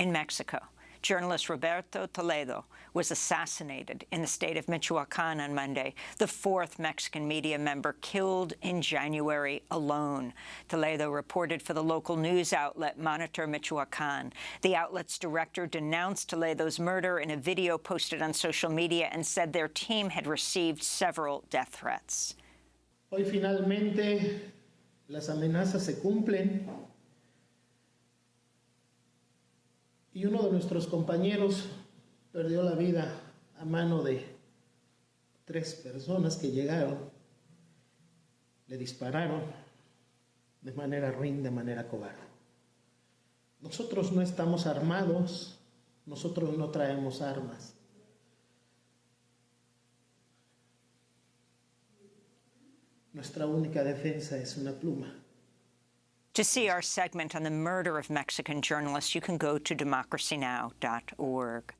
In Mexico, journalist Roberto Toledo was assassinated in the state of Michoacan on Monday, the fourth Mexican media member killed in January alone. Toledo reported for the local news outlet Monitor Michoacan. The outlet's director denounced Toledo's murder in a video posted on social media and said their team had received several death threats. Hoy finalmente las amenazas se cumplen y uno de nuestros compañeros perdió la vida a mano de tres personas que llegaron, le dispararon de manera ruin, de manera cobarde. Nosotros no estamos armados, nosotros no traemos armas. Nuestra única defensa es una pluma. To see our segment on the murder of Mexican journalists, you can go to democracynow.org.